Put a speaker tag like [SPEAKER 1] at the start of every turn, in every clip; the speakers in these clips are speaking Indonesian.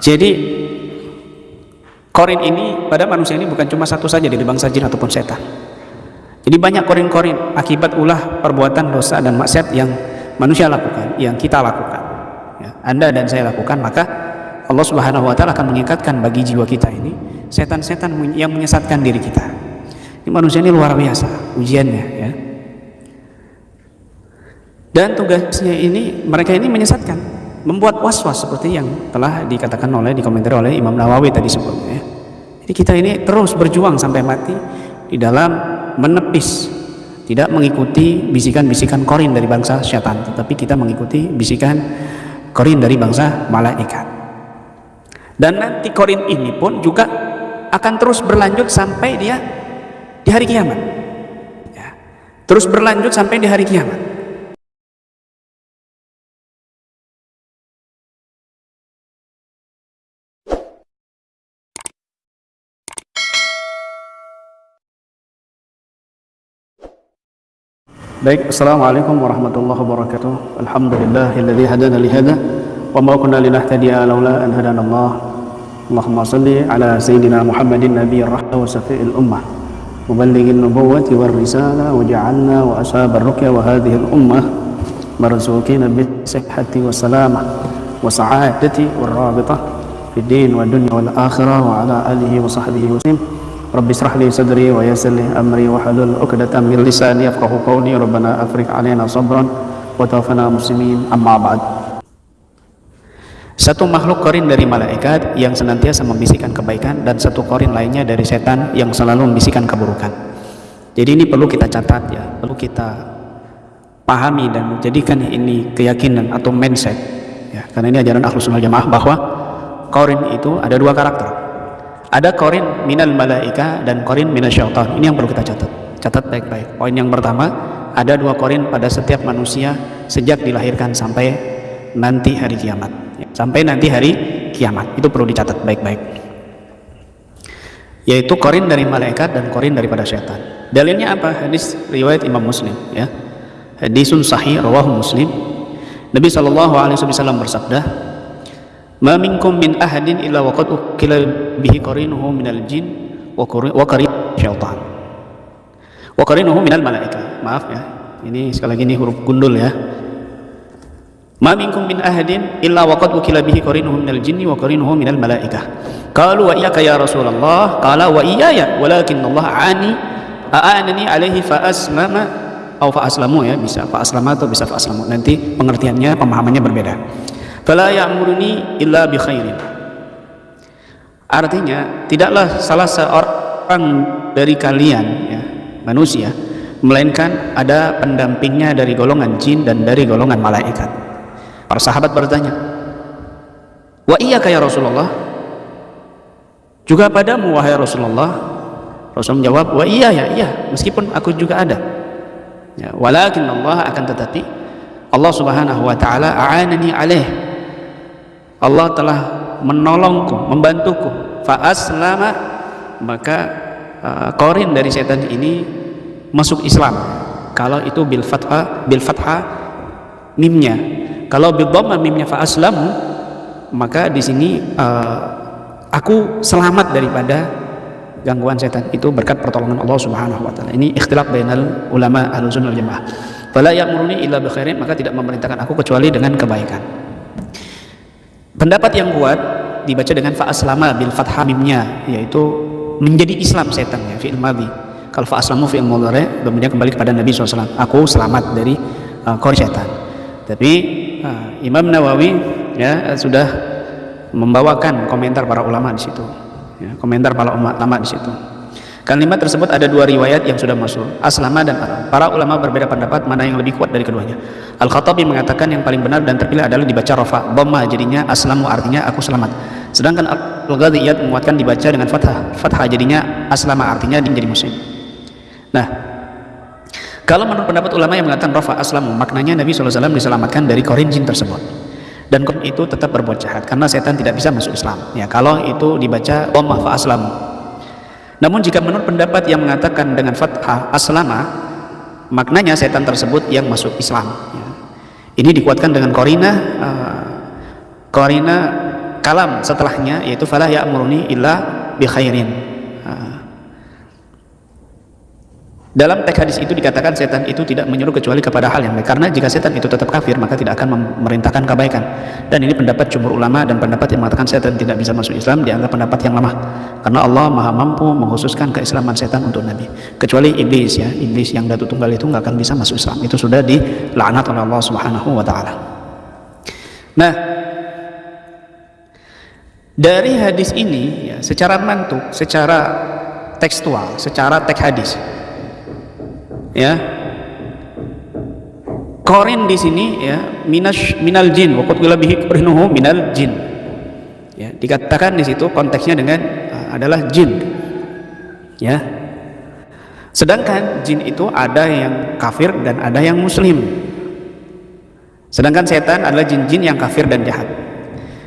[SPEAKER 1] jadi korin ini pada manusia ini bukan cuma satu saja dari bangsa jin ataupun setan. Jadi banyak korin-korin akibat ulah perbuatan dosa dan maksiat yang manusia lakukan yang kita lakukan. Ya, anda dan saya lakukan maka Allah subhanahu wa ta'ala akan mengikatkan bagi jiwa kita ini setan-setan yang menyesatkan diri kita. Ini manusia ini luar biasa ujiannya ya. Dan tugasnya ini mereka ini menyesatkan membuat was-was seperti yang telah dikatakan oleh dikomentari oleh Imam Nawawi tadi sebelumnya ya. jadi kita ini terus berjuang sampai mati di dalam menepis tidak mengikuti bisikan-bisikan korin dari bangsa syaitan tetapi kita mengikuti bisikan korin dari bangsa malaikat dan nanti korin ini pun juga akan terus berlanjut sampai dia di hari kiamat ya. terus berlanjut sampai di hari kiamat Baik, Assalamualaikum warahmatullahi wabarakatuh. Alhamdulillahilladzi hadana li hada wa ma kunna linahtadiya laula an hadana Allah. Allahumma salli ala sayyidina Muhammadin nabiyir rahmah wa safi'il ummah. Muballighin nubuwwati war risalah wa ja'alna wa ashab ar-ruqya wa hadhihi al-ummah marzuqina bis sihhati wa salamah wa sa'adati war rabitah fid din wa dunya wal akhirah wa ala alihi wa sahbihi wa sallam. Rabbi israh li sadri wa yassir li amri wa halul 'uqdatam min lisani yafqahu qawli. Rabbana afriq 'alaina sabran wa tawaffana muslimin. Amma ba'd. Satu makhluk korin dari malaikat yang senantiasa membisikkan kebaikan dan satu korin lainnya dari setan yang selalu membisikkan keburukan. Jadi ini perlu kita catat ya, perlu kita pahami dan menjadikan ini keyakinan atau mindset ya, karena ini ajaran Ahlus Sunnah Jamaah bahwa korin itu ada dua karakter ada korin minal malaika dan korin minal syaitan. Ini yang perlu kita catat. Catat baik-baik. Poin yang pertama ada dua korin pada setiap manusia sejak dilahirkan sampai nanti hari kiamat. Sampai nanti hari kiamat. Itu perlu dicatat baik-baik. Yaitu korin dari malaikat dan korin daripada syaitan. Dalilnya apa? Hadis riwayat imam muslim ya. Hadisun sahih rawahu muslim. Nabi SAW bersabda ma minkum min ahadin illa waqad ukila bihi qarinuhu minal jin wa qarin syaitan. Wa qarinuhu minal malaika. Maaf ya ini sekali lagi ini huruf gundul ya. Ma minkum min ahadin illa waqad ukila bihi qarinuhu minal jinni wa qarinuhu minal malaika. Qalu wa iyyaka ya rasulullah qala wa iyaya walakin Allah ani a'anani alaihi fa aslama. Atau fa aslamu ya bisa fa aslama atau bisa fa aslamu. Nanti pengertiannya pemahamannya berbeda fala ya'muruni illa bi khairin. Artinya tidaklah salah seorang dari kalian ya manusia melainkan ada pendampingnya dari golongan jin dan dari golongan malaikat. Para sahabat bertanya wa iya ya Rasulullah? Juga padamu wahai Rasulullah. Rasul menjawab wa iya ya iya meskipun aku juga ada. Ya, walakin Allah akan tetapi Allah subhanahu wa ta'ala a'anani alaih Allah telah menolongku, membantuku. Fa'aslama maka uh, korin dari setan ini masuk Islam. Kalau itu bil fathah bil fathah mimnya. Kalau bil dhamma mimnya fa'aslamu maka di sini uh, aku selamat daripada gangguan setan itu berkat pertolongan Allah Subhanahu wa taala. Ini ikhtilaf bainal ulama Ahlussunnah wal Jamaah. Fala ya'muruni illa bi khairin maka tidak memerintahkan aku kecuali dengan kebaikan. Pendapat yang kuat dibaca dengan fa'aslama bil fathah mimnya yaitu menjadi Islam setan ya fi'il madhi. Kalau fa'aslamu fi'il mudhari kemudian kembali kepada Nabi SAW. Aku selamat dari uh, setan. Tapi uh, Imam Nawawi ya sudah membawakan komentar para ulama di situ. Ya, komentar para ulama di situ. Kalimat tersebut ada dua riwayat yang sudah masuk, aslama dan aram. Para ulama berbeda pendapat mana yang lebih kuat dari keduanya. Al-Khattabi mengatakan yang paling benar dan terpilih adalah dibaca rafa, dhamma jadinya aslamu artinya aku selamat. Sedangkan Al-Ghadiyat menguatkan dibaca dengan fathah, fathah jadinya aslama artinya menjadi muslim. Nah, kalau menurut pendapat ulama yang mengatakan rafa aslamu, maknanya Nabi SAW diselamatkan dari korin jin tersebut. Dan korin itu tetap berbuat jahat karena setan tidak bisa masuk Islam. Ya, kalau itu dibaca dhamma fa aslamu namun jika menurut pendapat yang mengatakan dengan fathah aslama, maknanya setan tersebut yang masuk Islam. Ya. Ini dikuatkan dengan korina, uh, korina kalam setelahnya yaitu fala ya'muruni illa bi khairin uh, dalam teks hadis itu dikatakan setan itu tidak menyuruh kecuali kepada hal yang baik. Karena jika setan itu tetap kafir, maka tidak akan memerintahkan kebaikan. Dan ini pendapat jumhur ulama dan pendapat yang mengatakan setan tidak bisa masuk Islam dianggap pendapat yang lemah. Karena Allah Maha mampu mengkhususkan keislaman setan untuk Nabi. Kecuali iblis ya, iblis yang datu tunggal itu nggak akan bisa masuk Islam. Itu sudah dilaknat oleh Allah Subhanahu wa taala. Nah, dari hadis ini ya, secara mantuk, secara tekstual, secara teks hadis ya. Korin di sini ya minas minal jin. Waktu qad bihi qarinuhu minal jin. Ya dikatakan di situ konteksnya dengan uh, adalah jin. Ya. Sedangkan jin itu ada yang kafir dan ada yang muslim. Sedangkan setan adalah jin-jin yang kafir dan jahat.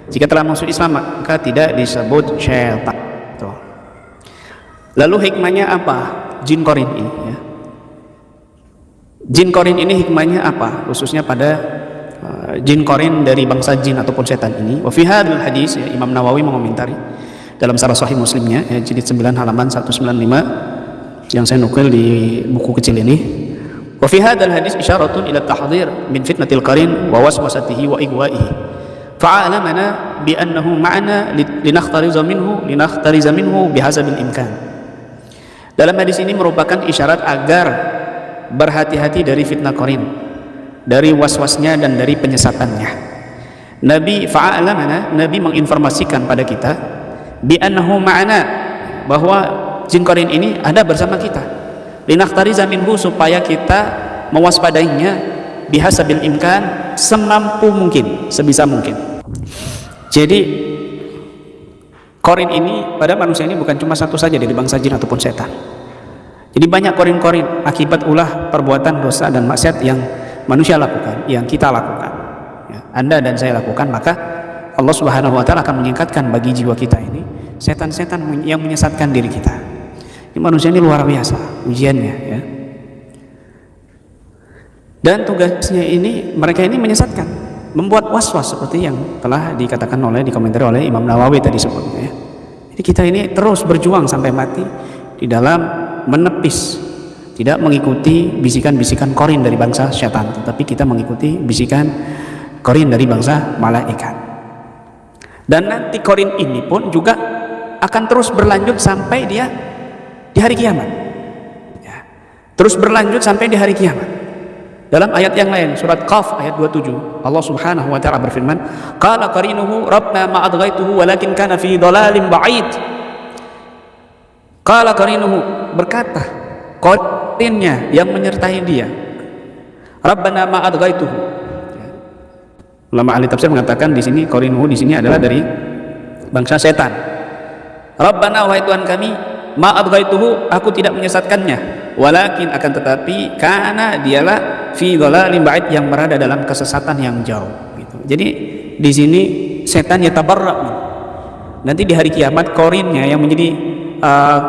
[SPEAKER 1] Jika telah masuk Islam maka tidak disebut syaitan. Lalu hikmahnya apa? Jin korin ini ya Jin korin ini hikmahnya apa? Khususnya pada uh, jin korin dari bangsa jin ataupun setan ini. Wa fi hadis ya, Imam Nawawi mengomentari dalam sarah sahih Muslimnya ya, jilid 9 halaman 195 yang saya nukil di buku kecil ini. Wa fi hadis isyaratun ila tahdhir min fitnatil qarin wa waswasatihi wa igwaihi. Fa'alamana bi annahu ma'ana linakhtariza minhu linakhtariza minhu bihasabil imkan. Dalam hadis ini merupakan isyarat agar berhati-hati dari fitnah korin dari was-wasnya dan dari penyesatannya. Nabi fa'alamana Nabi menginformasikan pada kita bi annahu ma'ana bahwa jin korin ini ada bersama kita. Linakhtariza minhu supaya kita mewaspadainya bihasabil imkan semampu mungkin sebisa mungkin. Jadi korin ini pada manusia ini bukan cuma satu saja dari bangsa jin ataupun setan jadi banyak korin-korin akibat ulah perbuatan dosa dan maksiat yang manusia lakukan, yang kita lakukan. Ya, anda dan saya lakukan, maka Allah Subhanahu wa taala akan meningkatkan bagi jiwa kita ini setan-setan yang menyesatkan diri kita. Ini manusia ini luar biasa ujiannya ya. Dan tugasnya ini mereka ini menyesatkan, membuat was-was seperti yang telah dikatakan oleh dikomentari oleh Imam Nawawi tadi sebelumnya ya. Jadi kita ini terus berjuang sampai mati di dalam menepis tidak mengikuti bisikan-bisikan korin dari bangsa syaitan tetapi kita mengikuti bisikan korin dari bangsa malaikat. Dan nanti korin ini pun juga akan terus berlanjut sampai dia di hari kiamat. Ya. terus berlanjut sampai di hari kiamat. Dalam ayat yang lain surat Qaf ayat 27 Allah Subhanahu wa taala berfirman qala qarinuhu rabbna ma adghaituhu walakin kana fi dhalalin ba'id Kala karinuhu berkata, korinnya yang menyertai dia. Rabbana ma adghaituhu. Ulama ahli tafsir mengatakan di sini korinuhu di sini adalah dari bangsa setan. Rabbana wahai Tuhan kami, ma adghaituhu aku tidak menyesatkannya. Walakin akan tetapi karena dialah fi dhalalin ba'id yang berada dalam kesesatan yang jauh gitu. Jadi di sini setan ya tabarrak. Nanti di hari kiamat korinnya yang menjadi uh,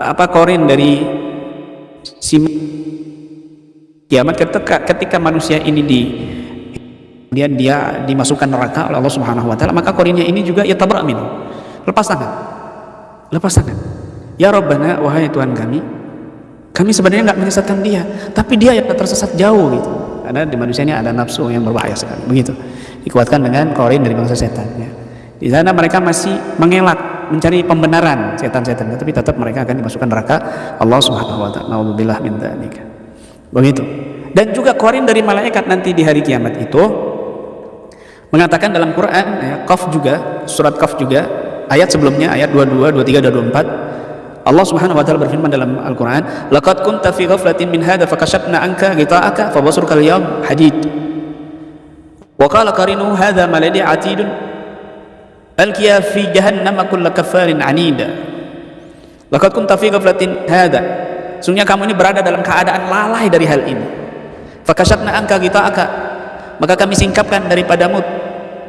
[SPEAKER 1] apa korin dari si kiamat ketika ketika manusia ini di dia dia dimasukkan neraka oleh Allah Subhanahu wa taala maka korinnya ini juga ya tabrak min lepas tangan. Lepas tangan. Ya Rabbana wahai Tuhan kami kami sebenarnya nggak menyesatkan dia tapi dia yang tersesat jauh gitu. Karena di manusia ini ada nafsu yang berbahaya sekali begitu. Dikuatkan dengan korin dari bangsa setan ya. di sana mereka masih mengelak mencari pembenaran setan-setan tapi tetap mereka akan dimasukkan neraka Allah Subhanahu wa taala. Nauzubillah min. Begitu. Dan juga korin dari malaikat nanti di hari kiamat itu mengatakan dalam Quran ya, Qaf juga surat Qaf juga ayat sebelumnya ayat 22, 23 dan 24 Allah Subhanahu wa taala berfirman dalam Al-Qur'an, "Laqad kunta fi ghaflatin min hadha fakashafna anka ghita'aka fabasruka al-yawm hadid." Wa qala qarinu hadha ma ladhi atidun alqiya fi jahannam kulla kafarin anida. Laqad kunta fi ghaflatin hadha sungguhnya kamu ini berada dalam keadaan lalai dari hal ini. Fakashatna angka kita aka maka kami singkapkan daripadamu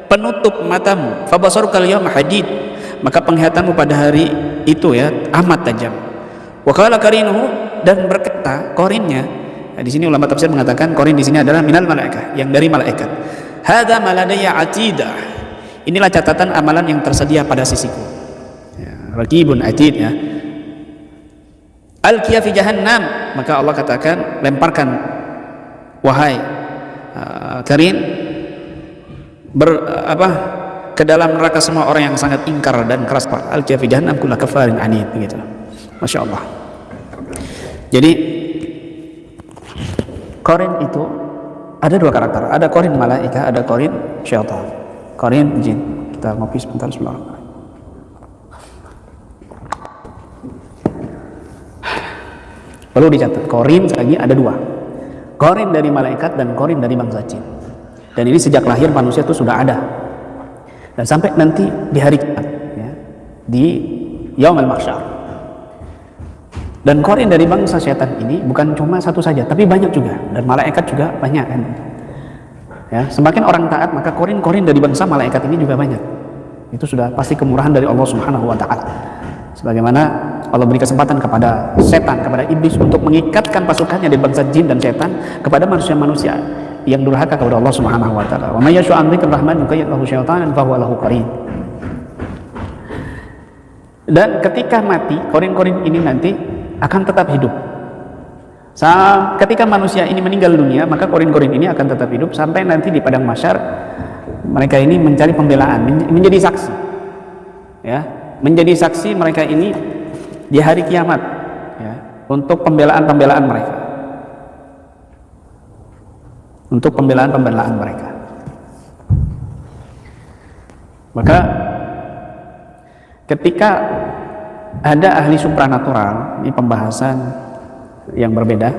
[SPEAKER 1] penutup matamu. Fabasaruka al hadid. Maka penglihatanmu pada hari itu ya amat tajam. Wa qala karinuhu dan berkata korinnya nah, di sini ulama tafsir mengatakan korin di sini adalah minal malaikat yang dari malaikat. Hadza maladaya atidah inilah catatan amalan yang tersedia pada sisiku. Ya, raqibun atid ya. Al fi jahannam. Maka Allah katakan lemparkan wahai uh, karin ber apa ke dalam neraka semua orang yang sangat ingkar dan keras al fi jahannam kullu kafarin anid begitu. Masya Allah. Jadi korin itu ada dua karakter. Ada korin malaika ada korin syaitan korin jin kita ngopi sebentar sebelum Perlu dicatat, korin lagi ada dua. Korin dari malaikat dan korin dari bangsa jin. Dan ini sejak lahir manusia itu sudah ada. Dan sampai nanti di hari kiamat, ya, di yaumul mahsyar. Dan korin dari bangsa setan ini bukan cuma satu saja, tapi banyak juga. Dan malaikat juga banyak kan. Ya, semakin orang taat maka korin-korin dari bangsa malaikat ini juga banyak. Itu sudah pasti kemurahan dari Allah Subhanahu wa taala. Sebagaimana Allah beri kesempatan kepada setan, kepada iblis untuk mengikatkan pasukannya di bangsa jin dan setan kepada manusia-manusia yang durhaka kepada Allah Subhanahu wa taala. Wa may yashu an rahman lahu syaitanan lahu qarin. Dan ketika mati, korin-korin ini nanti akan tetap hidup. Ketika manusia ini meninggal dunia, maka korin-korin ini akan tetap hidup sampai nanti di padang masyar mereka ini mencari pembelaan, menjadi saksi. Ya, menjadi saksi mereka ini di hari kiamat ya, untuk pembelaan-pembelaan mereka untuk pembelaan-pembelaan mereka maka ketika ada ahli supranatural ini pembahasan yang berbeda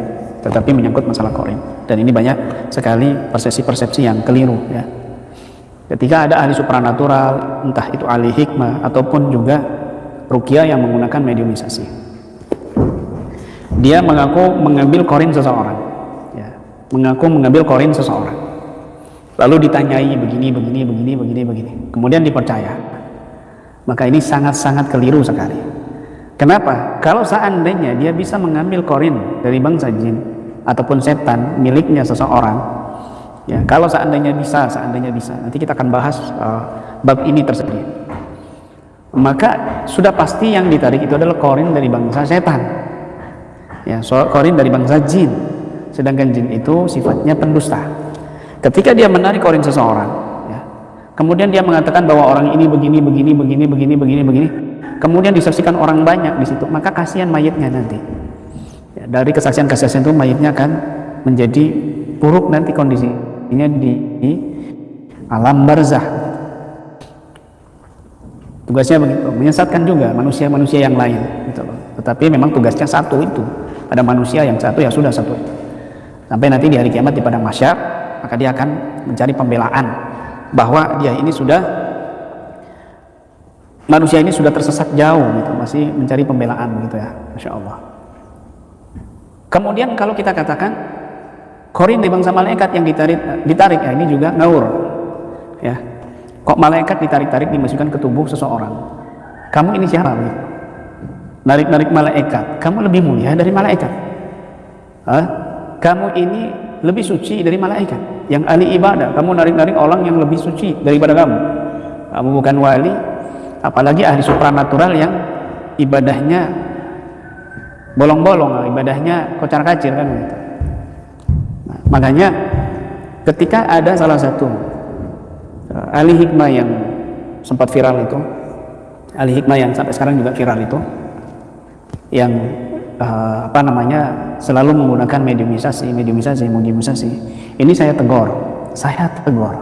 [SPEAKER 1] tetapi menyangkut masalah korin dan ini banyak sekali persepsi-persepsi yang keliru ya. Ketika ada ahli supranatural entah itu ahli hikmah ataupun juga rukia yang menggunakan mediumisasi dia mengaku mengambil korin seseorang ya, mengaku mengambil korin seseorang. Lalu ditanyai begini begini begini begini begini. Kemudian dipercaya. Maka ini sangat-sangat keliru sekali kenapa? kalau seandainya dia bisa mengambil korin dari bangsa jin ataupun setan miliknya seseorang Ya, kalau seandainya bisa, seandainya bisa, nanti kita akan bahas uh, bab ini tersebut. Maka sudah pasti yang ditarik itu adalah korin dari bangsa setan. Ya, so, korin dari bangsa jin. Sedangkan jin itu sifatnya pendusta. Ketika dia menarik korin seseorang, ya, kemudian dia mengatakan bahwa orang ini begini, begini, begini, begini, begini, begini, kemudian disaksikan orang banyak di situ, maka kasihan mayatnya nanti. Ya, dari kesaksian-kesaksian itu mayatnya akan menjadi buruk nanti kondisi ini di, di alam barzah tugasnya begitu menyesatkan juga manusia-manusia yang lain gitu loh. tetapi memang tugasnya satu itu pada manusia yang satu ya sudah satu itu sampai nanti di hari kiamat di padang masyar maka dia akan mencari pembelaan bahwa dia ini sudah manusia ini sudah tersesat jauh gitu masih mencari pembelaan gitu ya Masya Allah. Kemudian kalau kita katakan korin di bangsa malaikat yang ditarik ditarik ya ini juga ngaur ya. Kok malaikat ditarik-tarik dimasukkan ke tubuh seseorang? Kamu ini siapa narik-narik malaikat. Kamu lebih mulia dari malaikat. Hah? kamu ini lebih suci dari malaikat. Yang ahli ibadah. Kamu narik-narik orang yang lebih suci daripada kamu. Kamu bukan wali apalagi ahli supranatural yang ibadahnya bolong-bolong ibadahnya kocar-kacir kan gitu. Makanya ketika ada salah satu uh, ahli hikmah yang sempat viral itu ahli hikmah yang sampai sekarang juga viral itu yang uh, apa namanya selalu menggunakan mediumisasi mediumisasi mediumisasi ini saya tegur saya tegur.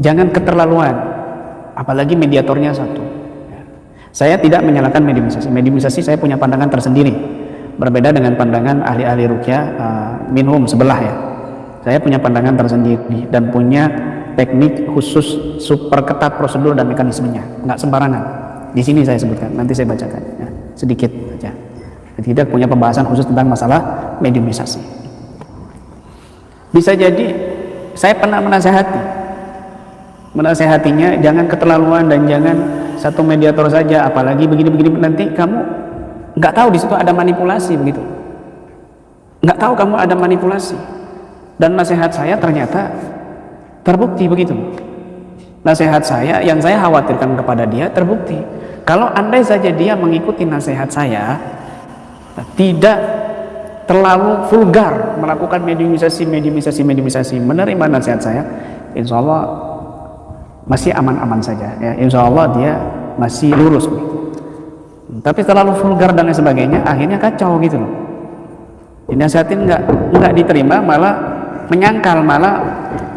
[SPEAKER 1] Jangan keterlaluan apalagi mediatornya satu. Saya tidak menyalahkan mediumisasi mediumisasi saya punya pandangan tersendiri. Berbeda dengan pandangan ahli-ahli rukyah uh, minhum sebelah ya. Saya punya pandangan tersendiri dan punya teknik khusus super ketat prosedur dan mekanismenya. Nggak sembarangan. Di sini saya sebutkan. Nanti saya bacakan ya, sedikit saja. Tidak punya pembahasan khusus tentang masalah mediumisasi bisa jadi saya pernah menasehati menasehatinya jangan keterlaluan dan jangan satu mediator saja apalagi begini-begini. Nanti kamu nggak tahu di situ ada manipulasi begitu. Nggak tahu kamu ada manipulasi. Dan nasihat saya ternyata terbukti begitu. Nasihat saya yang saya khawatirkan kepada dia terbukti. Kalau andai saja dia mengikuti nasihat saya tidak terlalu vulgar melakukan mediumisasi mediumisasi mediumisasi menerima nasihat saya insya Allah masih aman-aman saja ya. Insya Allah dia masih lurus. Tapi terlalu vulgar dan lain sebagainya akhirnya kacau gitu loh. Dinasihatin nggak nggak diterima malah menyangkal malah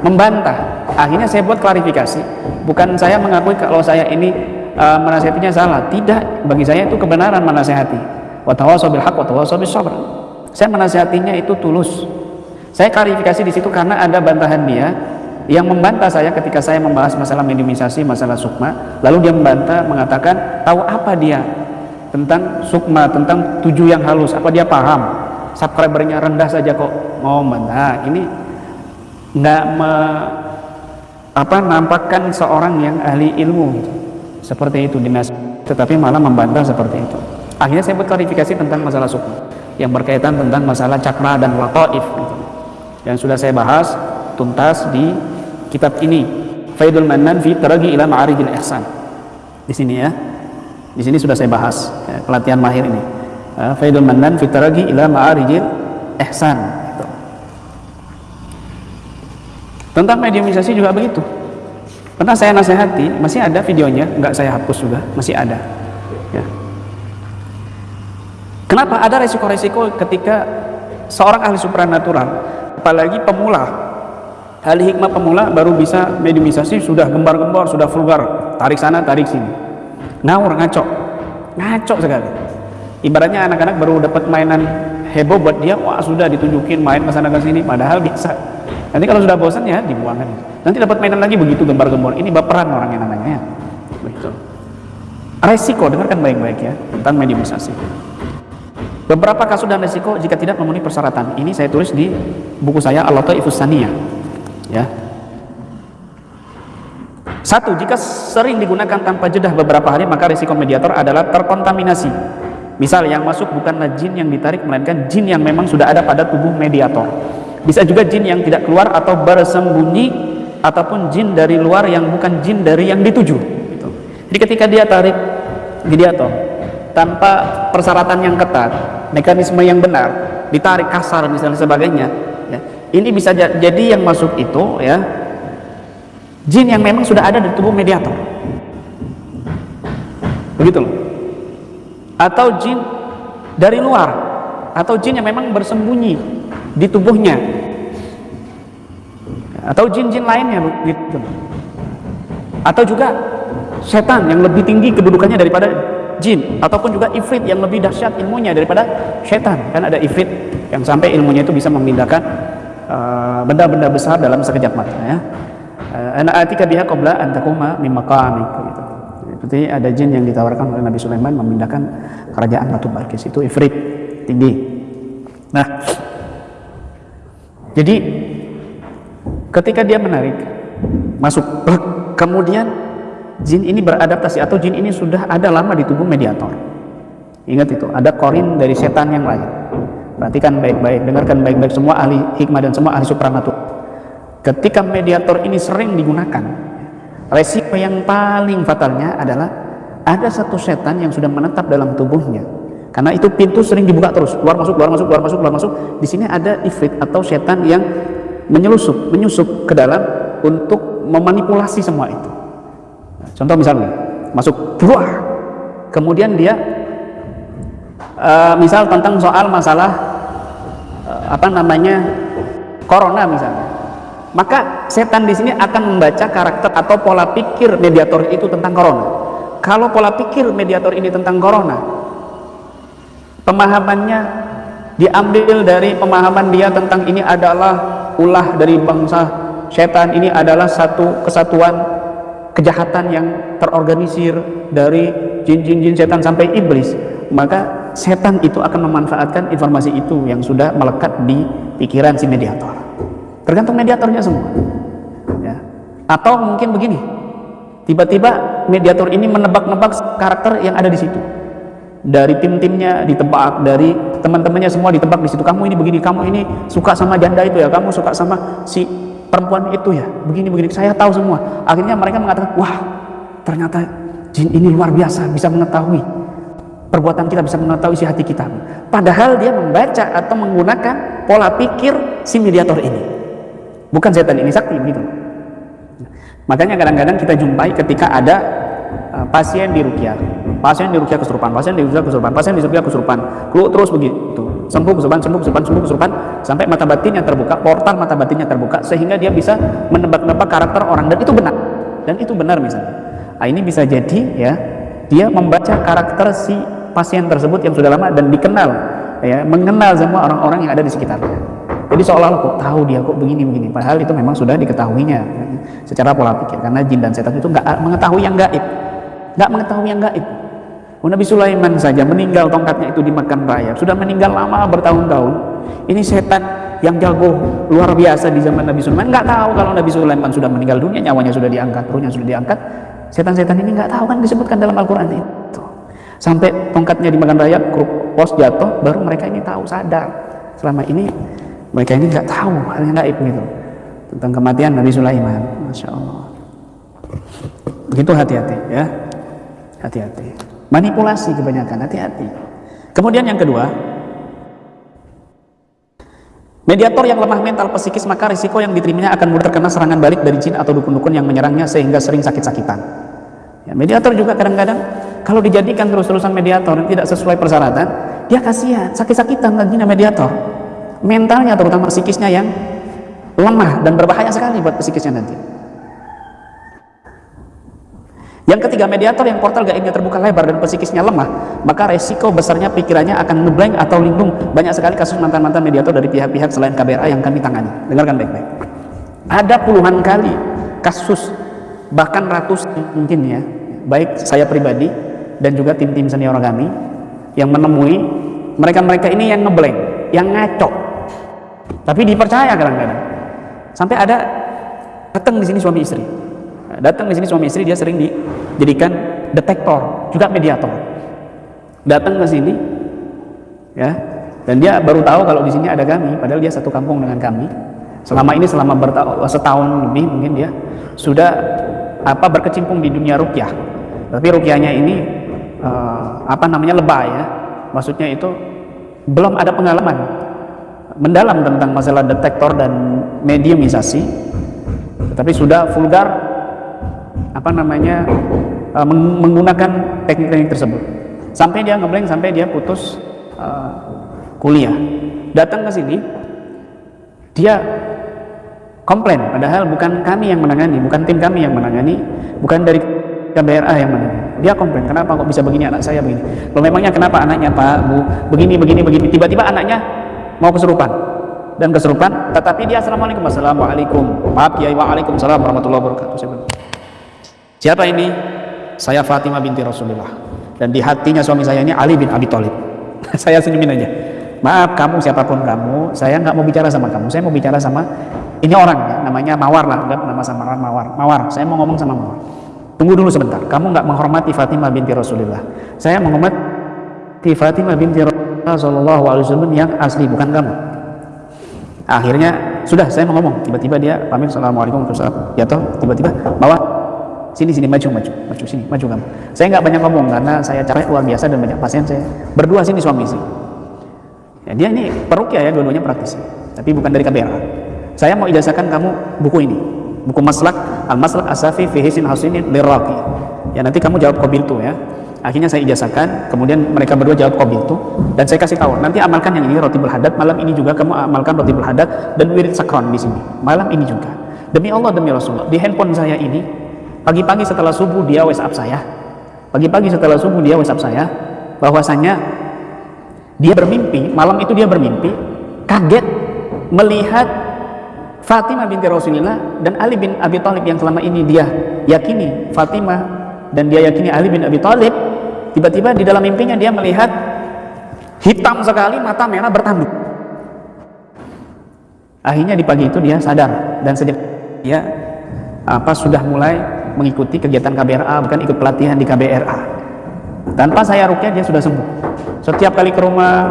[SPEAKER 1] membantah. Akhirnya saya buat klarifikasi. Bukan saya mengakui kalau saya ini uh, menasihatinya salah. Tidak. Bagi saya itu kebenaran menasihati watawasobil hak watawasobil sabr. Saya menasihatinya itu tulus. Saya klarifikasi di situ karena ada bantahan dia yang membantah saya ketika saya membahas masalah minimalisasi masalah sukma lalu dia membantah mengatakan tahu apa dia tentang sukma tentang tujuh yang halus? Apa dia paham? Subscribernya rendah saja kok. Mau membantah. Ini nggak me, apa nampakkan seorang yang ahli ilmu gitu. seperti itu dinas tetapi malah membantah seperti itu. Akhirnya saya buat klarifikasi tentang masalah suku yang berkaitan tentang masalah cakra dan waqaif gitu. yang sudah saya bahas tuntas di kitab ini. Faidul Manan fi Taragi ila Ma'arijil Ihsan. Di sini ya. Di sini sudah saya bahas ya, pelatihan mahir ini. Uh, Faidul Manan fi Taragi ila Ma'arijil Ihsan tentang mediumisasi juga begitu. Pernah saya nasihati masih ada videonya nggak saya hapus juga masih ada. Ya. kenapa ada resiko-resiko ketika seorang ahli supranatural apalagi pemula ahli hikmah pemula baru bisa mediumisasi sudah gembar-gembar sudah vulgar. Tarik sana tarik sini. Ngawur ngaco ngaco sekali. Ibaratnya anak-anak baru dapat mainan heboh buat dia wah sudah ditunjukin main ke sana ke sini padahal bisa nanti kalau sudah bosan ya dibuangkan nanti dapat mainan lagi begitu gembar-gembor. Ini baperan orang yang namanya ya. Begitu. Resiko dengarkan baik-baik ya tentang mediumisasi beberapa kasus dan resiko jika tidak memenuhi persyaratan. Ini saya tulis di buku saya Al-Lataifus ya satu, jika sering digunakan tanpa jeda beberapa hari, maka risiko mediator adalah terkontaminasi. Misal yang masuk bukanlah jin yang ditarik, melainkan jin yang memang sudah ada pada tubuh mediator bisa juga jin yang tidak keluar atau bersembunyi ataupun jin dari luar yang bukan jin dari yang dituju gitu. jadi ketika dia tarik mediator tanpa persyaratan yang ketat mekanisme yang benar ditarik kasar misalnya sebagainya ya, ini bisa jadi yang masuk itu ya jin yang memang sudah ada di tubuh mediator. Begitu atau jin dari luar atau jin yang memang bersembunyi di tubuhnya. Atau jin-jin lainnya begitu atau juga setan yang lebih tinggi kedudukannya daripada jin ataupun juga ifrit yang lebih dahsyat ilmunya daripada setan. Kan ada ifrit yang sampai ilmunya itu bisa memindahkan benda-benda uh, besar dalam sekejap mata ya uh, ana atika biha qabla an takuma min maqamik gitu seperti ada jin yang ditawarkan oleh Nabi Sulaiman memindahkan kerajaan Batu Balkis itu ifrit tinggi nah jadi ketika dia menarik masuk kemudian jin ini beradaptasi atau jin ini sudah ada lama di tubuh mediator. Ingat itu, ada korin dari setan yang lain. Perhatikan baik-baik, dengarkan baik-baik semua ahli hikmah dan semua ahli supranatur. Ketika mediator ini sering digunakan, resiko yang paling fatalnya adalah ada satu setan yang sudah menetap dalam tubuhnya karena itu pintu sering dibuka terus, keluar masuk, keluar masuk, keluar masuk, keluar masuk. Di sini ada ifrit atau setan yang menyelusup, menyusup ke dalam untuk memanipulasi semua itu. Contoh misalnya, masuk, buah, kemudian dia uh, misal tentang soal masalah uh, apa namanya corona misalnya, maka setan di sini akan membaca karakter atau pola pikir mediator itu tentang corona. Kalau pola pikir mediator ini tentang corona, pemahamannya diambil dari pemahaman dia tentang ini adalah ulah dari bangsa setan ini adalah satu kesatuan kejahatan yang terorganisir dari jin-jin-jin setan sampai iblis maka setan itu akan memanfaatkan informasi itu yang sudah melekat di pikiran si mediator tergantung mediatornya semua ya. atau mungkin begini tiba-tiba mediator ini menebak-nebak karakter yang ada di situ dari tim-timnya ditebak, dari teman-temannya semua ditebak di situ. Kamu ini begini, kamu ini suka sama janda itu ya, kamu suka sama si perempuan itu ya begini-begini saya tahu semua akhirnya mereka mengatakan wah ternyata jin ini luar biasa bisa mengetahui perbuatan kita bisa mengetahui isi hati kita. Padahal dia membaca atau menggunakan pola pikir si mediator ini. Bukan setan ini sakti begitu. Makanya kadang-kadang kita jumpai ketika ada uh, pasien di rukia. Pasien di rukia kesurupan pasien di rukia kesurupan pasien di rukia kesurupan. Keluar terus begitu. Sembuh kesurupan sembuh kesurupan sembuh kesurupan. Sampai mata batinnya terbuka portal mata batinnya terbuka sehingga dia bisa menebak-nebak karakter orang. Dan itu benar. Dan itu benar misalnya. Nah, ini bisa jadi ya dia membaca karakter si pasien tersebut yang sudah lama dan dikenal ya mengenal semua orang-orang yang ada di sekitarnya. Jadi seolah-olah kok tahu dia kok begini-begini padahal itu memang sudah diketahuinya ya, secara pola pikir. Karena jin dan setan itu nggak mengetahui yang gaib. Nggak mengetahui yang gaib. Oh, Nabi Sulaiman saja meninggal tongkatnya itu dimakan raya. Sudah meninggal lama bertahun-tahun. Ini setan yang jago luar biasa di zaman Nabi Sulaiman. Nggak tahu kalau Nabi Sulaiman sudah meninggal dunia nyawanya sudah diangkat ruhnya sudah diangkat. Setan-setan ini nggak tahu kan disebutkan dalam Al-Quran itu sampai tongkatnya dimakan raya pos jatuh baru mereka ini tahu sadar. Selama ini mereka ini nggak tahu hal yang gaib gitu. Tentang kematian Nabi Sulaiman Masya Allah. Begitu hati-hati ya. Hati-hati. Manipulasi kebanyakan hati-hati. Kemudian yang kedua Mediator yang lemah mental psikis maka risiko yang diterimanya akan mudah terkena serangan balik dari jin atau dukun-dukun yang menyerangnya sehingga sering sakit-sakitan. Ya, mediator juga kadang-kadang kalau dijadikan terus-terusan mediator yang tidak sesuai persyaratan, dia kasihan, sakit-sakitan nantinya mediator. Mentalnya terutama psikisnya yang lemah dan berbahaya sekali buat psikisnya nanti. Yang ketiga, mediator yang portal gaibnya terbuka lebar dan psikisnya lemah, maka resiko besarnya pikirannya akan ngeblank atau lindung. Banyak sekali kasus mantan-mantan mediator dari pihak-pihak selain KBRA yang kami tangani. Dengarkan baik-baik. Ada puluhan kali kasus, bahkan ratus mungkin ya, baik saya pribadi dan juga tim-tim senior kami yang menemui mereka-mereka ini yang ngeblank, yang ngaco. Tapi dipercaya kadang-kadang. Sampai ada datang di sini suami istri. Datang di sini suami istri dia sering dijadikan detektor, juga mediator. Datang ke sini ya. Dan dia baru tahu kalau di sini ada kami, padahal dia satu kampung dengan kami. Selama ini selama setahun lebih mungkin dia sudah apa berkecimpung di dunia rukyah. Tapi rukyahnya ini uh, apa namanya lebay ya. Maksudnya itu belum ada pengalaman mendalam tentang masalah detektor dan mediumisasi. Tapi sudah vulgar apa namanya uh, menggunakan teknik-teknik tersebut. Sampai dia ngeblank sampai dia putus uh, kuliah. Datang ke sini dia komplain padahal bukan kami yang menangani bukan tim kami yang menangani bukan dari KBRA yang menangani dia komplain kenapa kok bisa begini anak saya begini? Lo memangnya kenapa anaknya pak bu begini begini begini? Tiba-tiba anaknya mau kesurupan. Dan kesurupan tetapi dia assalamualaikum assalamualaikum. Maaf ya waalaikumsalam warahmatullahi wabarakatuh. Siapa ini? Saya Fatimah binti Rasulullah. Dan di hatinya suami saya ini Ali bin Abi Thalib. Saya senyumin aja. Maaf kamu siapa pun kamu saya nggak mau bicara sama kamu saya mau bicara sama ini orang ya, namanya Mawar lah nama samaran Mawar. Mawar saya mau ngomong sama Mawar Tunggu dulu sebentar. Kamu nggak menghormati Fatimah binti Rasulullah. Saya menghormati Fatimah binti Rasulullah Wasallam yang asli, bukan kamu. Akhirnya sudah saya mau ngomong. Tiba-tiba dia pamit Assalamualaikum warahmatullahi Jatuh. Tiba-tiba bawa sini sini maju maju maju sini maju kamu. Saya nggak banyak ngomong karena saya capek luar biasa dan banyak pasien saya berdua sini suami istri. Ya, dia ini peruk ya, dua-duanya praktis, tapi bukan dari KBRA. Saya mau ijazahkan kamu buku ini buku maslak al maslak asafi fi hisin hasinin lirraqi. Ya nanti kamu jawab kobil tuh ya. Akhirnya saya ijazahkan kemudian mereka berdua jawab kobil tuh dan saya kasih tahu nanti amalkan yang ini roti berhadat malam ini juga kamu amalkan roti berhadat dan wirid sakron di sini. Malam ini juga. Demi Allah demi Rasulullah. Di handphone saya ini pagi-pagi setelah subuh dia WhatsApp saya. Pagi-pagi setelah subuh dia WhatsApp saya bahwasanya dia bermimpi malam itu dia bermimpi kaget melihat Fatimah binti Rasulullah dan Ali bin Abi Thalib yang selama ini dia yakini Fatimah dan dia yakini Ali bin Abi Thalib tiba-tiba di dalam mimpinya dia melihat hitam sekali mata merah bertanduk akhirnya di pagi itu dia sadar dan sejak dia apa sudah mulai mengikuti kegiatan KBRA bukan ikut pelatihan di KBRA tanpa saya rukyah dia sudah sembuh. Setiap kali ke rumah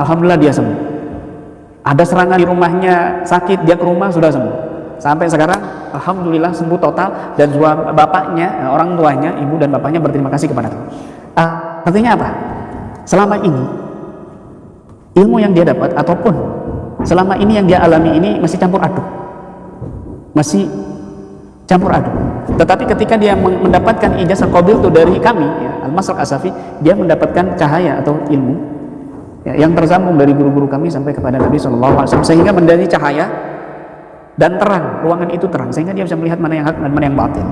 [SPEAKER 1] Alhamdulillah dia sembuh ada serangan di rumahnya sakit dia ke rumah sudah sembuh. Sampai sekarang alhamdulillah sembuh total dan suami bapaknya orang tuanya ibu dan bapaknya berterima kasih kepada Tuhan. Uh, artinya apa? Selama ini ilmu yang dia dapat ataupun selama ini yang dia alami ini masih campur aduk. Masih campur aduk. Tetapi ketika dia mendapatkan ijazah qabil itu dari kami ya, Al-Masrak Asafi dia mendapatkan cahaya atau ilmu ya, yang tersambung dari guru-guru kami sampai kepada Nabi SAW sehingga menjadi cahaya dan terang ruangan itu terang sehingga dia bisa melihat mana yang hak dan mana yang batil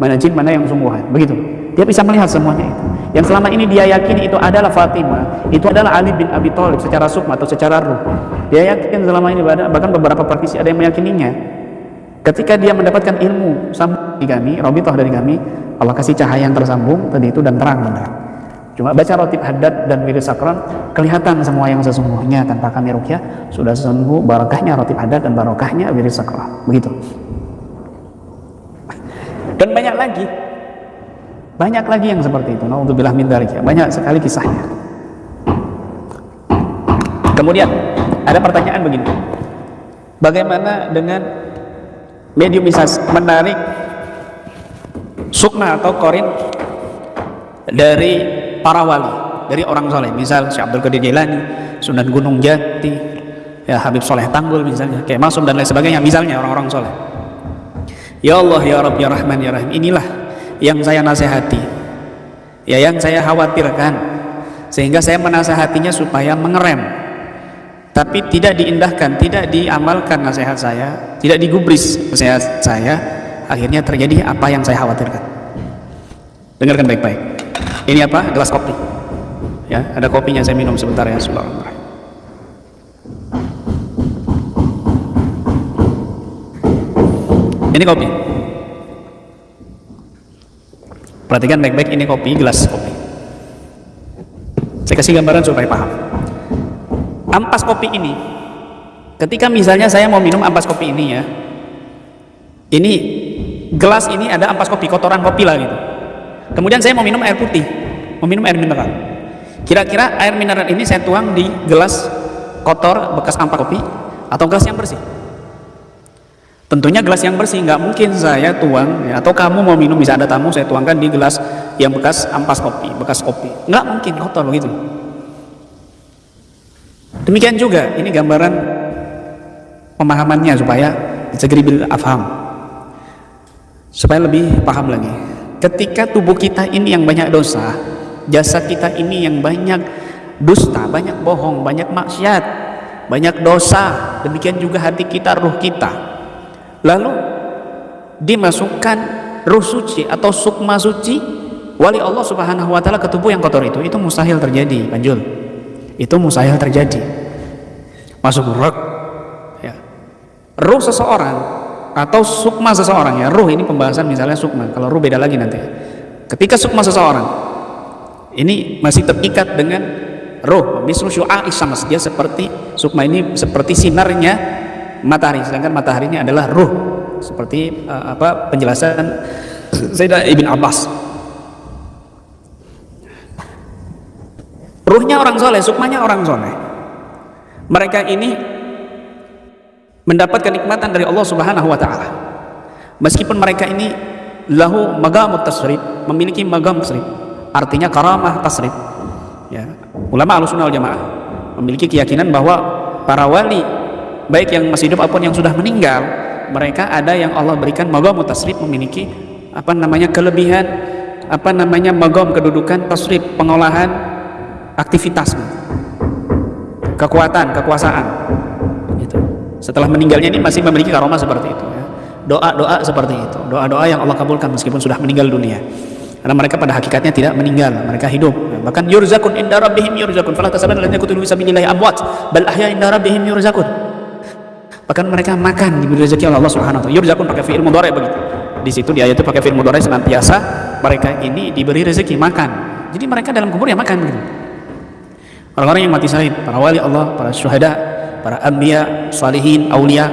[SPEAKER 1] mana jin mana yang sungguhan begitu. Dia bisa melihat semuanya itu. Yang selama ini dia yakini itu adalah Fatimah itu adalah Ali bin Abi Thalib secara sukma atau secara ruh. Dia yakin selama ini bahkan beberapa praktisi ada yang meyakininya. Ketika dia mendapatkan ilmu sambung dari kami Robitoh dari kami Allah kasih cahaya yang tersambung tadi itu dan terang benar cuma baca rotib haddad dan wirid sakron kelihatan semua yang sesungguhnya tanpa kami rukyah. Sudah sembuh barokahnya rotib haddad dan barokahnya wirid sakron. Begitu. Dan banyak lagi. Banyak lagi yang seperti itu. Untuk bilah min banyak sekali kisahnya. Kemudian ada pertanyaan begini. Bagaimana dengan medium bisa menarik sukma atau korin dari para wali dari orang soleh. Misal Syekh Abdul Qadir Jailani Sunan Gunung Jati ya Habib Soleh Tanggul misalnya kayak Masum dan lain sebagainya misalnya orang-orang soleh. Ya Allah ya Rabb ya Rahman ya Rahim inilah yang saya nasihati. Ya yang saya khawatirkan. Sehingga saya menasihatinya supaya mengerem. Tapi tidak diindahkan tidak diamalkan nasihat saya tidak digubris nasihat saya akhirnya terjadi apa yang saya khawatirkan. Dengarkan baik-baik ini apa? Gelas kopi. Ya ada kopinya saya minum sebentar ya Subhanallah. Ini kopi. Perhatikan baik-baik ini kopi gelas kopi. Saya kasih gambaran supaya paham. Ampas kopi ini ketika misalnya saya mau minum ampas kopi ini ya ini gelas ini ada ampas kopi kotoran kopi lah gitu kemudian saya mau minum air putih. Mau minum air mineral. Kira-kira air mineral ini saya tuang di gelas kotor bekas ampas kopi atau gelas yang bersih? Tentunya gelas yang bersih nggak mungkin saya tuang ya, atau kamu mau minum bisa ada tamu saya tuangkan di gelas yang bekas ampas kopi bekas kopi. Nggak mungkin kotor begitu. Demikian juga ini gambaran pemahamannya supaya segeribil afham supaya lebih paham lagi ketika tubuh kita ini yang banyak dosa jasad kita ini yang banyak dusta banyak bohong banyak maksiat banyak dosa demikian juga hati kita ruh kita. Lalu dimasukkan ruh suci atau sukma suci wali Allah subhanahu wa ta'ala ke tubuh yang kotor itu itu mustahil terjadi panjul itu mustahil terjadi. Masuk ruh ya. ruh seseorang atau sukma seseorang ya. Ruh ini pembahasan misalnya sukma. Kalau ruh beda lagi nanti. Ketika sukma seseorang ini masih terikat dengan ruh. Misru syu'a isamas dia seperti sukma ini seperti sinarnya matahari. Sedangkan matahari ini adalah ruh. Seperti uh, apa penjelasan Sayyidah Ibn Abbas. Ruhnya orang soleh sukmanya orang soleh. Mereka ini mendapatkan nikmatan dari Allah subhanahu wa ta'ala. Meskipun mereka ini lahu magamut tasrib memiliki magam tasrib artinya karamah tasrib. Ya ulama al-sunnah jamaah memiliki keyakinan bahwa para wali baik yang masih hidup apa pun yang sudah meninggal mereka ada yang Allah berikan magam tasrif memiliki apa namanya kelebihan apa namanya magam kedudukan tasrif pengolahan aktivitas kekuatan kekuasaan. Setelah meninggalnya ini masih memiliki karomah seperti itu ya. doa-doa seperti itu doa-doa yang Allah kabulkan meskipun sudah meninggal dunia karena mereka pada hakikatnya tidak meninggal mereka hidup bahkan yurzakun inda rabbihim yurzakun fala tasabanna alladziina qutilu fi sabilillahi amwat bal ahya inda rabbihim yurzakun bahkan mereka makan diberi rezeki oleh Allah Subhanahu wa taala. Yurzakun pakai fi'il mudhari begitu. Di situ di ayat itu pakai fi'il mudhari senantiasa mereka ini diberi rezeki makan. Jadi mereka dalam kubur ya makan begitu. Orang-orang yang mati syahid, para wali Allah, para syuhada, para anbiya, salihin, aulia.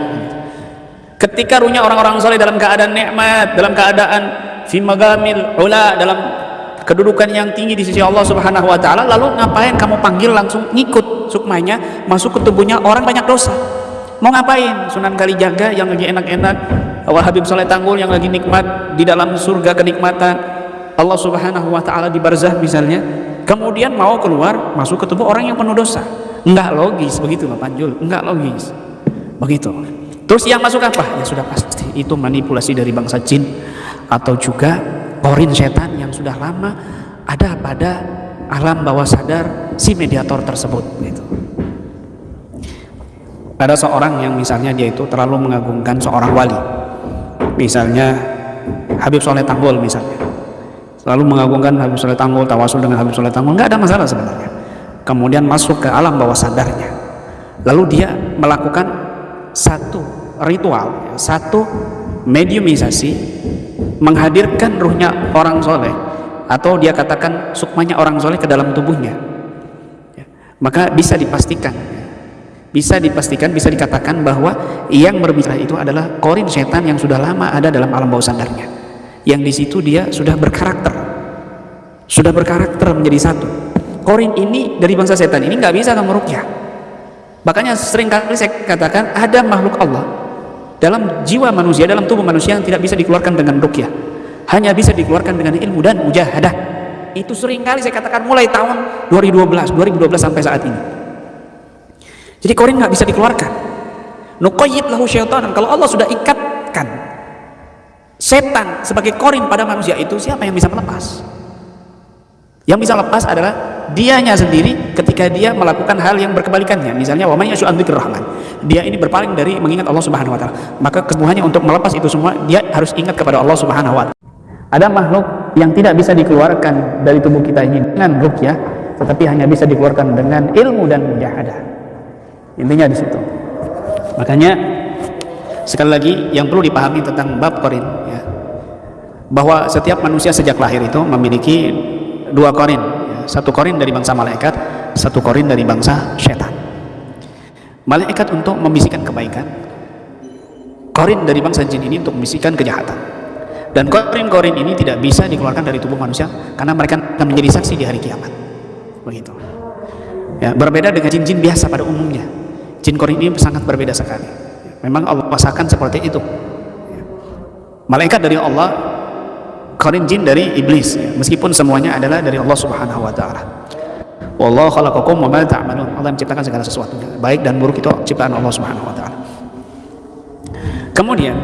[SPEAKER 1] Ketika ruhnya orang-orang saleh dalam keadaan nikmat, dalam keadaan fi magamil ula dalam kedudukan yang tinggi di sisi Allah Subhanahu wa taala, lalu ngapain kamu panggil langsung ngikut sukmanya masuk ke tubuhnya orang banyak dosa? mau ngapain Sunan Kalijaga yang lagi enak-enak Awal Habib Soleh Tanggul yang lagi nikmat di dalam surga kenikmatan Allah subhanahu wa ta'ala di barzah misalnya kemudian mau keluar masuk ke tubuh orang yang penuh dosa enggak logis begitu Pak Panjul. Enggak logis. Begitu. Terus yang masuk apa? ya sudah pasti itu manipulasi dari bangsa jin atau juga korin setan yang sudah lama ada pada alam bawah sadar si mediator tersebut gitu. ada seorang yang misalnya dia itu terlalu mengagungkan seorang wali. Misalnya Habib Soleh Tanggul misalnya. Selalu mengagungkan Habib Soleh Tanggul tawasul dengan Habib Soleh Tanggul. Nggak ada masalah sebenarnya kemudian masuk ke alam bawah sadarnya. Lalu dia melakukan satu ritual satu mediumisasi menghadirkan ruhnya orang soleh atau dia katakan sukmanya orang soleh ke dalam tubuhnya. Ya, maka bisa dipastikan bisa dipastikan, bisa dikatakan bahwa yang berbicara itu adalah korin setan yang sudah lama ada dalam alam bawah sadarnya. Yang di situ dia sudah berkarakter sudah berkarakter menjadi satu korin ini dari bangsa setan ini nggak bisa kamu rukyah makanya sering kali saya katakan ada makhluk Allah dalam jiwa manusia, dalam tubuh manusia yang tidak bisa dikeluarkan dengan rukyah hanya bisa dikeluarkan dengan ilmu dan mujahadah itu sering kali saya katakan mulai tahun 2012 2012 sampai saat ini jadi korin nggak bisa dikeluarkan. Nukoyit lahu syaitan. Kalau Allah sudah ikatkan setan sebagai korin pada manusia itu, siapa yang bisa melepas? Yang bisa lepas adalah dianya sendiri ketika dia melakukan hal yang berkebalikannya. Misalnya wa may rahman. Dia ini berpaling dari mengingat Allah Subhanahu wa taala. Maka kesembuhannya untuk melepas itu semua dia harus ingat kepada Allah Subhanahu wa taala. Ada makhluk yang tidak bisa dikeluarkan dari tubuh kita ini dengan rukyah, tetapi hanya bisa dikeluarkan dengan ilmu dan mujahadah intinya di situ makanya sekali lagi yang perlu dipahami tentang bab korin ya, bahwa setiap manusia sejak lahir itu memiliki dua korin. Ya, satu korin dari bangsa malaikat satu korin dari bangsa syaitan malaikat untuk membisikkan kebaikan korin dari bangsa jin ini untuk membisikkan kejahatan. Dan korin-korin ini tidak bisa dikeluarkan dari tubuh manusia karena mereka akan menjadi saksi di hari kiamat. Begitu. Ya berbeda dengan jin-jin biasa pada umumnya. Jin korin ini sangat berbeda sekali. Memang Allah pasakan seperti itu. Malaikat dari Allah korin jin dari iblis. Meskipun semuanya adalah dari Allah subhanahu wa ta'ala. Wallahu khalaqakum wa ma ta'malun. Allah menciptakan segala sesuatu. Baik dan buruk itu ciptaan Allah subhanahu wa ta'ala. Kemudian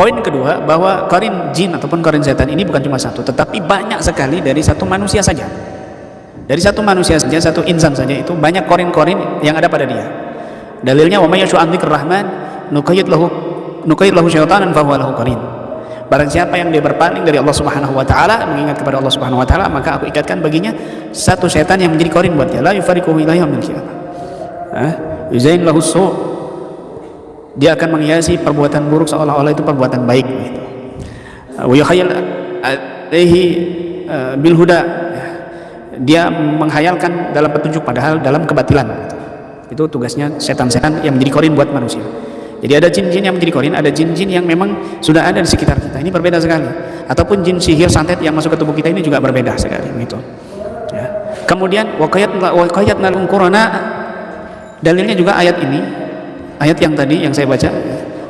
[SPEAKER 1] poin kedua bahwa korin jin ataupun korin setan ini bukan cuma satu tetapi banyak sekali dari satu manusia saja. Dari satu manusia saja satu insan saja itu banyak korin-korin yang ada pada dia. Dalilnya wa may yashu an rahman nuqayyid lahu nuqayyid lahu syaitanan fa huwa lahu qarin barang siapa yang dia berpaling dari Allah Subhanahu wa taala mengingat kepada Allah Subhanahu wa taala maka aku ikatkan baginya satu setan yang menjadi korin buat dia. La yufariqu ila yaumil ah su. Dia akan menghiasi perbuatan buruk seolah-olah itu perbuatan baik gitu. Wa yuhayyal alaihi eh, bil huda. Dia menghayalkan dalam petunjuk padahal dalam kebatilan itu tugasnya setan-setan yang menjadi korin buat manusia jadi ada jin-jin yang menjadi korin ada jin-jin yang memang sudah ada di sekitar kita. Ini berbeda sekali. Ataupun jin sihir santet yang masuk ke tubuh kita ini juga berbeda sekali gitu. Ya. kemudian wakayat wakayat nalung korona dalilnya juga ayat ini. Ayat yang tadi yang saya baca.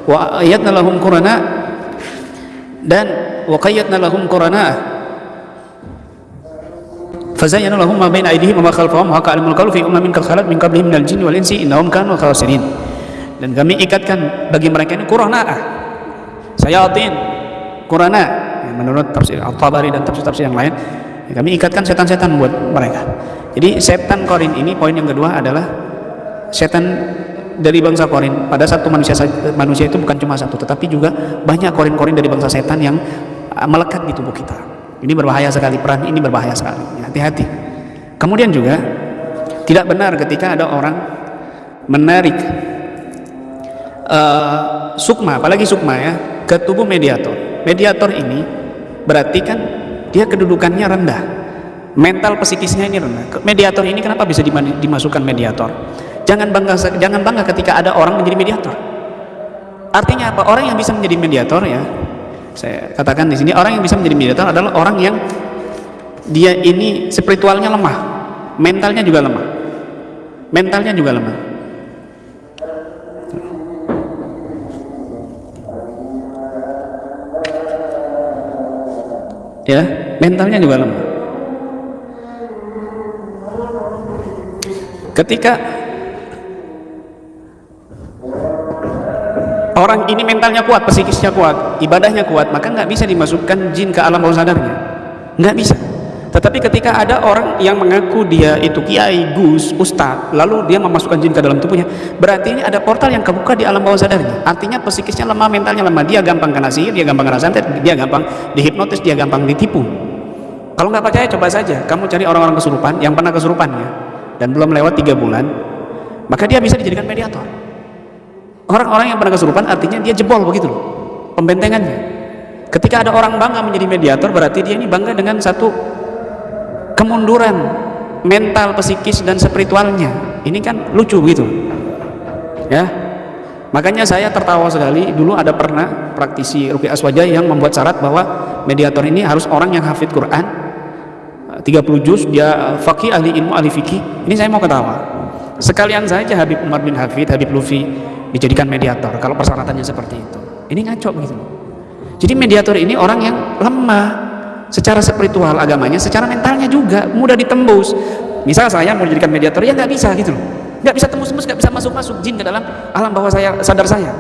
[SPEAKER 1] Wa ayat nalahum korona dan wakayat nalahum korona fazayyana lahum ma baina aydihim wa ma khalfahum wa ka'alimul qawlu fi ummin kal khalat min qablihim minal jinni wal insi innahum kanu khasirin dan kami ikatkan bagi mereka ini qurana'ah sayatin. Qurana. Ya, menurut tafsir Al-Tabari dan tafsir-tafsir yang lain ya, kami ikatkan setan-setan buat mereka. Jadi setan korin ini poin yang kedua adalah setan dari bangsa korin. Pada satu manusia manusia itu bukan cuma satu tetapi juga banyak korin-korin dari bangsa setan yang melekat di tubuh kita. Ini berbahaya sekali peran ini berbahaya sekali. Hati-hati. Kemudian juga tidak benar ketika ada orang menarik uh, sukma apalagi sukma ya ke tubuh mediator. Mediator ini berarti kan dia kedudukannya rendah. Mental psikisnya ini rendah. Mediator ini kenapa bisa dimasukkan mediator? Jangan bangga jangan bangga ketika ada orang menjadi mediator. Artinya apa? Orang yang bisa menjadi mediator ya saya katakan di sini orang yang bisa menjadi mediator adalah orang yang dia ini spiritualnya lemah mentalnya juga lemah. Mentalnya juga lemah ya mentalnya juga lemah ketika orang ini mentalnya kuat, psikisnya kuat, ibadahnya kuat, maka nggak bisa dimasukkan jin ke alam bawah sadarnya. Nggak bisa. Tetapi ketika ada orang yang mengaku dia itu kiai, gus, ustadz, lalu dia memasukkan jin ke dalam tubuhnya, berarti ini ada portal yang kebuka di alam bawah sadarnya. Artinya psikisnya lemah, mentalnya lemah, dia gampang kena sihir, dia gampang kena santet, dia gampang dihipnotis, dia gampang ditipu. Kalau nggak percaya, coba saja. Kamu cari orang-orang kesurupan yang pernah kesurupannya dan belum lewat tiga bulan, maka dia bisa dijadikan mediator. Orang-orang yang pernah kesurupan artinya dia jebol begitu loh, pembentengannya. Ketika ada orang bangga menjadi mediator, berarti dia ini bangga dengan satu kemunduran mental, psikis dan spiritualnya. Ini kan lucu gitu. Ya. Makanya saya tertawa sekali. Dulu ada pernah praktisi Ruki Aswaja yang membuat syarat bahwa mediator ini harus orang yang hafid Quran. 30 juz dia fakih ahli ilmu ahli fikih. Ini saya mau ketawa. Sekalian saja Habib Umar bin Hafid Habib Lufi dijadikan mediator kalau persyaratannya seperti itu. Ini ngaco begitu. Jadi mediator ini orang yang lemah secara spiritual agamanya secara mentalnya juga mudah ditembus. Misal saya mau dijadikan mediator ya nggak bisa gitu loh. Nggak bisa tembus-tembus nggak bisa masuk-masuk jin ke dalam alam bawah saya sadar saya.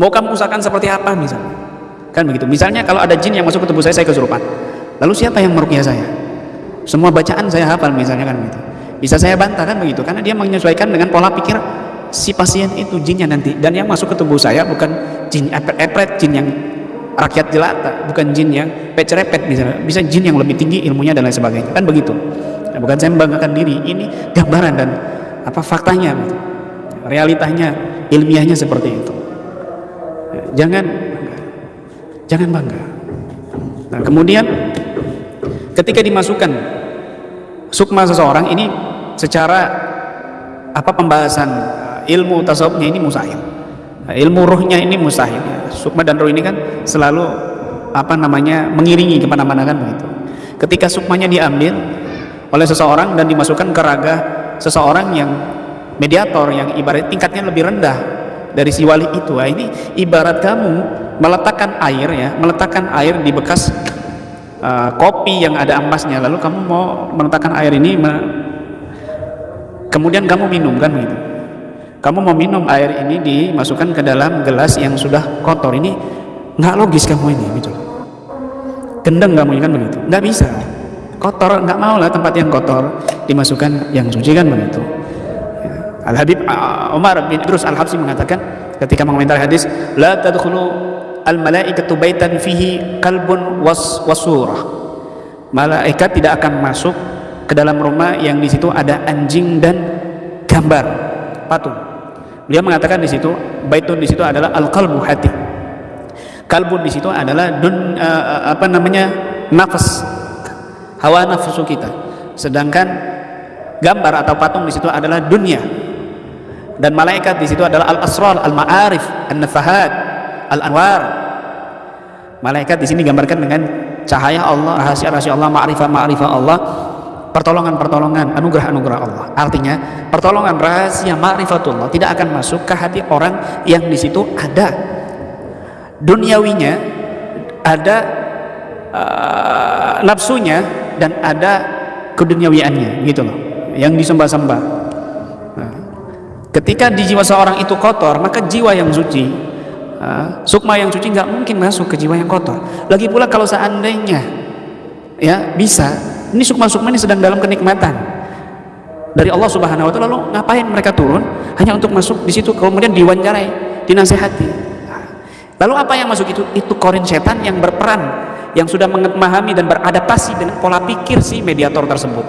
[SPEAKER 1] Mau kamu usahakan seperti apa misalnya kan begitu. Misalnya kalau ada jin yang masuk ke tubuh saya saya kesurupan. Lalu siapa yang merukyah saya? Semua bacaan saya hafal misalnya kan begitu. Bisa saya bantah kan begitu? Karena dia menyesuaikan dengan pola pikir si pasien itu jinnya nanti. Dan yang masuk ke tubuh saya bukan jin epret-epret jin yang rakyat jelata bukan jin yang pecerepet misalnya. Bisa jin yang lebih tinggi ilmunya dan lain sebagainya. Kan begitu. Nah, bukan saya membanggakan diri ini gambaran dan apa faktanya. Realitanya ilmiahnya seperti itu. Jangan jangan bangga. Nah kemudian ketika dimasukkan sukma seseorang ini secara apa pembahasan ilmu tasawufnya ini mustahil Nah, ilmu ruhnya ini mustahil sukma dan ruh ini kan selalu apa namanya mengiringi ke mana-mana kan begitu. Ketika sukmanya diambil oleh seseorang dan dimasukkan ke raga seseorang yang mediator yang ibarat tingkatnya lebih rendah dari si wali itu nah, ini ibarat kamu meletakkan air ya meletakkan air di bekas uh, kopi yang ada ampasnya lalu kamu mau meletakkan air ini kemudian kamu minum kan begitu kamu mau minum air ini dimasukkan ke dalam gelas yang sudah kotor. Ini nggak logis kamu ini gitu. Gendeng kamu kan begitu. Nggak bisa. Kotor nggak mau lah tempat yang kotor dimasukkan yang suci kan begitu. Ya. Al Habib uh, Umar bin Idrus Al Habsi mengatakan ketika mengomentari hadis la tadkhulu al malaikatu baitan fihi kalbun was wasurah. Malaikat tidak akan masuk ke dalam rumah yang di situ ada anjing dan gambar patung dia mengatakan di situ baitun di situ adalah al qalbu hati. Kalbun di situ adalah dun uh, apa namanya nafas. Hawa nafsu kita. Sedangkan gambar atau patung di situ adalah dunia. Dan malaikat di situ adalah al asrar al ma'arif an nafahat al anwar malaikat di sini digambarkan dengan cahaya Allah rahasia-rahasia Allah ma'rifah ma'rifah Allah pertolongan-pertolongan anugerah-anugerah Allah. Artinya pertolongan rahasia ma'rifatullah tidak akan masuk ke hati orang yang di situ ada. Duniawinya ada uh, nafsunya dan ada keduniawiannya gitu loh yang disembah-sembah. Nah, ketika di jiwa seorang itu kotor maka jiwa yang suci uh, sukma yang suci nggak mungkin masuk ke jiwa yang kotor. Lagi pula kalau seandainya ya bisa ini sukma-sukma ini sedang dalam kenikmatan. Dari Allah Subhanahu wa taala lalu ngapain mereka turun? Hanya untuk masuk di situ kemudian diwawancarai dinasehati. Lalu apa yang masuk itu? Itu korin setan yang berperan yang sudah memahami dan beradaptasi dengan pola pikir si mediator tersebut.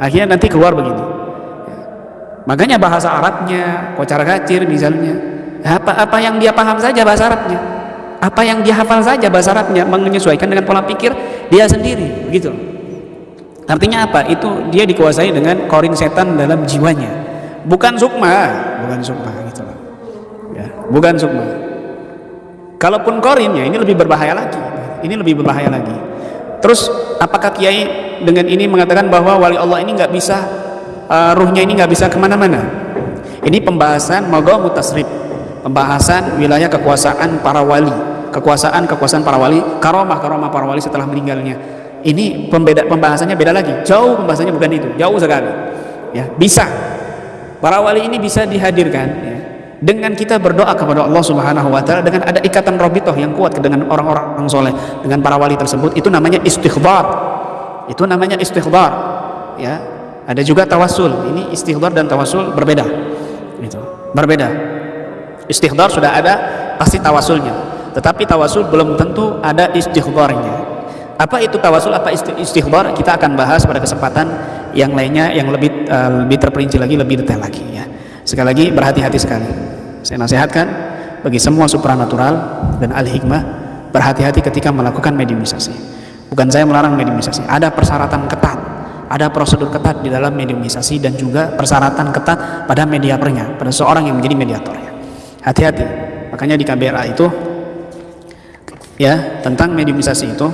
[SPEAKER 1] Akhirnya nanti keluar begini. Makanya bahasa Arabnya kocar kacir misalnya. Apa-apa yang dia paham saja bahasa Arabnya. Apa yang dia hafal saja bahasa Arabnya menyesuaikan dengan pola pikir dia sendiri begitu artinya apa itu dia dikuasai dengan korin setan dalam jiwanya. Bukan sukma. Bukan sukma gitu loh. Ya bukan sukma. Kalaupun korinnya ini lebih berbahaya lagi. Ini lebih berbahaya lagi. Terus apakah kiai dengan ini mengatakan bahwa wali Allah ini nggak bisa uh, ruhnya ini nggak bisa ke mana-mana? Ini pembahasan moga mutasrib. Pembahasan wilayah kekuasaan para wali. Kekuasaan kekuasaan para wali karomah karomah para wali setelah meninggalnya ini pembeda pembahasannya beda lagi. Jauh pembahasannya bukan itu. Jauh sekali. Ya bisa. Para wali ini bisa dihadirkan ya, dengan kita berdoa kepada Allah Subhanahu wa taala dengan ada ikatan robitoh yang kuat dengan orang-orang soleh. Dengan para wali tersebut itu namanya istighfar. Itu namanya istighfar ya. Ada juga tawasul ini istighfar dan tawasul berbeda. Itu berbeda. Istighfar sudah ada pasti tawasulnya tetapi tawasul belum tentu ada istighfarnya apa itu tawasul? Apa istighfar kita akan bahas pada kesempatan yang lainnya yang lebih uh, lebih terperinci lagi lebih detail lagi ya. Sekali lagi berhati-hati sekali. Saya nasihatkan bagi semua supranatural dan al hikmah berhati-hati ketika melakukan mediumisasi. Bukan saya melarang mediumisasi. Ada persyaratan ketat ada prosedur ketat di dalam mediumisasi dan juga persyaratan ketat pada mediatornya pada seorang yang menjadi mediatornya hati-hati. Makanya di KBRA itu ya tentang mediumisasi itu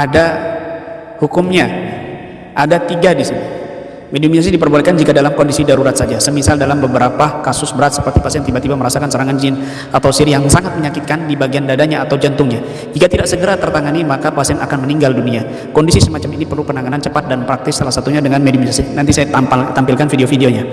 [SPEAKER 1] ada hukumnya ada tiga di sini Mediumisasi diperbolehkan jika dalam kondisi darurat saja, semisal dalam beberapa kasus berat seperti pasien tiba-tiba merasakan serangan jin atau sihir yang sangat menyakitkan di bagian dadanya atau jantungnya. Jika tidak segera tertangani, maka pasien akan meninggal dunia. Kondisi semacam ini perlu penanganan cepat dan praktis, salah satunya dengan mediumisasi. Nanti saya tampal, tampilkan video-videonya.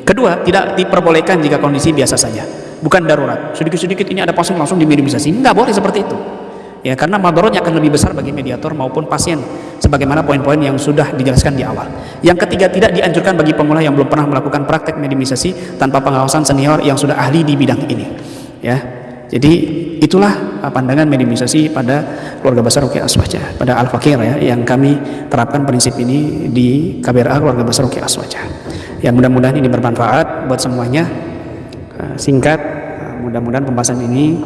[SPEAKER 1] Kedua, tidak diperbolehkan jika kondisi biasa saja, bukan darurat. Sedikit-sedikit ini ada pasien langsung di mediumisasi. Enggak boleh seperti itu ya karena madorotnya akan lebih besar bagi mediator maupun pasien sebagaimana poin-poin yang sudah dijelaskan di awal. Yang ketiga tidak dianjurkan bagi pemula yang belum pernah melakukan praktek mediumisasi tanpa pengawasan senior yang sudah ahli di bidang ini. Ya jadi itulah pandangan mediumisasi pada keluarga besar Ruki Aswaja pada Al-Fakir ya yang kami terapkan prinsip ini di KBRA keluarga besar Ruki Aswaja. Yang mudah-mudahan ini bermanfaat buat semuanya. Eh, singkat mudah-mudahan pembahasan ini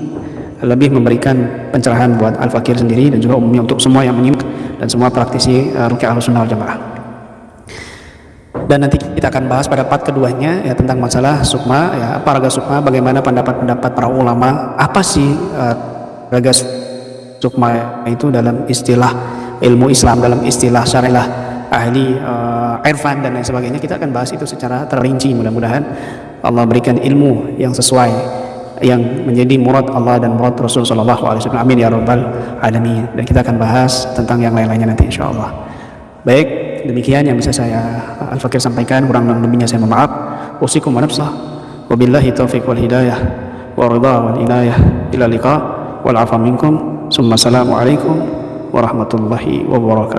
[SPEAKER 1] lebih memberikan pencerahan buat Al-Fakir sendiri dan juga umumnya untuk semua yang menyimak dan semua praktisi uh, Rukyah Ahlussunnah Jamaah. Dan nanti kita akan bahas pada part keduanya ya tentang masalah sukma ya apa raga sukma bagaimana pendapat-pendapat para ulama apa sih uh, raga sukma itu dalam istilah ilmu Islam dalam istilah syariah ahli uh, irfan dan lain sebagainya. Kita akan bahas itu secara terinci mudah-mudahan. Allah berikan ilmu yang sesuai yang menjadi murad Allah dan murad Rasul Sallallahu Alaihi Wasallam. Amin ya Rabbal Alamin. Dan kita akan bahas tentang yang lain-lainnya nanti Insya Allah. Baik, demikian yang bisa saya Al Fakir sampaikan. Kurang lebihnya saya mohon maaf. Usikum wa. Wabillahi taufiq wal hidayah. Wa ridha wal inayah. Ila liqa wal afa minkum. Summa assalamu alaikum warahmatullahi wabarakatuh.